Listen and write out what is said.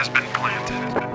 has been planted.